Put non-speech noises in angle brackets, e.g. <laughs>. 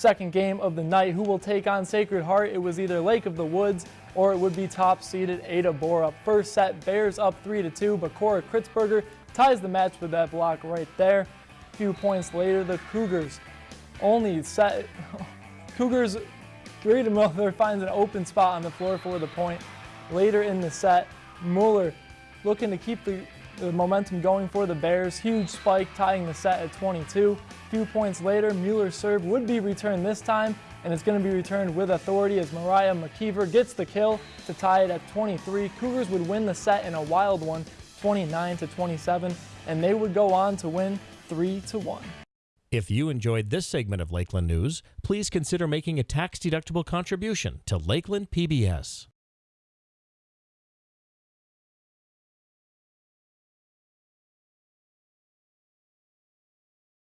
second game of the night. Who will take on Sacred Heart? It was either Lake of the Woods or it would be top seeded Ada Borup. First set, Bears up 3 to 2, but Cora Kritzberger ties the match with that block right there. A few points later, the Cougars only set. <laughs> Cougars, Grady <laughs> Miller finds an open spot on the floor for the point. Later in the set, Mueller looking to keep the, the momentum going for the Bears. Huge spike tying the set at 22. A few points later, Mueller's serve would be returned this time, and it's going to be returned with authority as Mariah McKeever gets the kill to tie it at 23. Cougars would win the set in a wild one, 29 to 27, and they would go on to win 3 to 1. If you enjoyed this segment of Lakeland News, please consider making a tax-deductible contribution to Lakeland PBS.